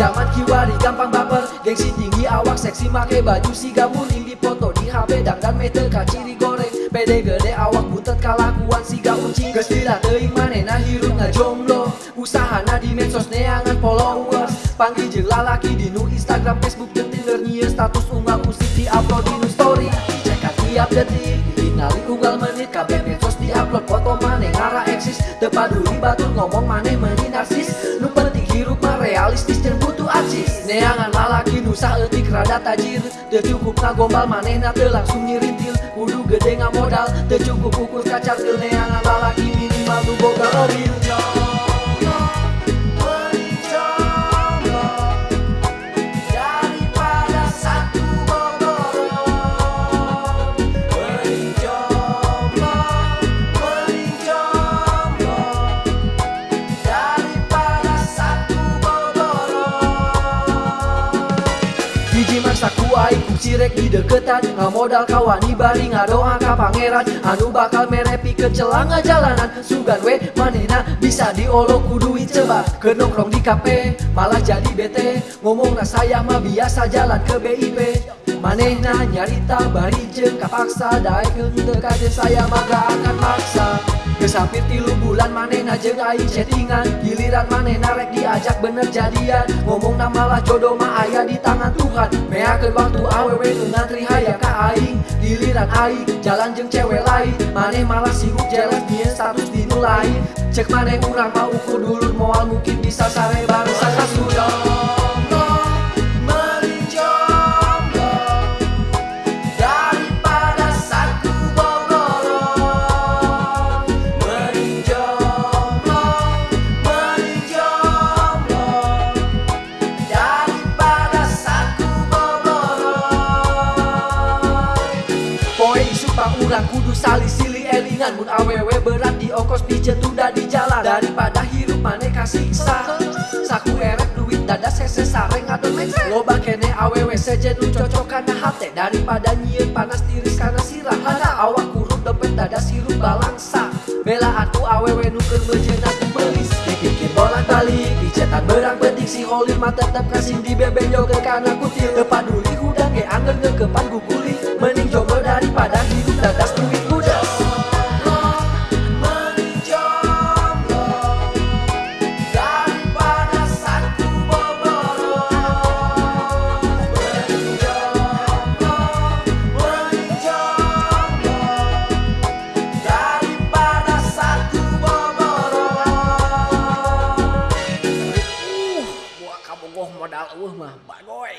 Zaman kiwari gampang baper. Gengsi tinggi awak seksi make baju si gamuning di foto di HP dang dan meter kaciri goreng. Pede gede awak butet kalakuan si ga uncing Geus dila teuing manehna hirup ngajomblo Usahana di medsos neangan followers. Panggil jeung lalaki di nu Instagram, Facebook, jeung Tinder. Nyieun status unggal musik di upload di nu story. Cekan tiap detik Ngali unggal menit. Kabeh medsos di upload foto maneh ngara eksis. Tepaduli batur ngomong maneh meni narsis Neangan lalaki nusa etik rada tajir. Teu cukup ngagombal manehna teu langsung nyirintil Kudu gede modal Teu cukup ukur kaca teu neangan lalaki minimal nu boga mobil Hiji masa ku aing ku cirek di deketan. Ngamodal kawani bari ngadoa ka pangeran. Anu bakal merepi ke celanga jalanan. Sugan we manena bisa diolok ku duit coba Ke nongkrong di kafe malah jadi bete. Ngomong saya mah biasa jalan ke BIP Manehna nyarita bari jeung kapaksa. Daekeun teu kade saya mah gak akan maksa Geus hampir tilu bulan manehna jeung aing chattingan. Giliran manehna rek diajak bener jadian. Ngomong malah jodoh mah aya di tangan Tuhan. Meakeun waktu awewe nu ngantri ka aing. Giliran aing jalan jeung cewek lain. Maneh malah sibuk jelas nyieun status di nu lain. Cek maneh urang mah ukur dulur moal mungkin bisa sare bareng sakasudo Mending Pang urang kudu sali sili elingan. Mun awewe berat di ongkos pijet tunda di jalan Daripada hirup maneh kasiksa Saku erek duit dada sese sareng ngadon mece. Loba kene awewe sejen cocok kana hate. Daripada nyieun panas tiris kana sirah Hana. Awak kurut dompet dada sirup balangsa. Bela atu awewe nu keur mejeun atu belis Dipikir bolak balik Dicetan berang betik si holir mah tetep kasih di bebek joget kana kutil. Teu paduli hudang ge angger ngekepan đạo ủa mà bà coi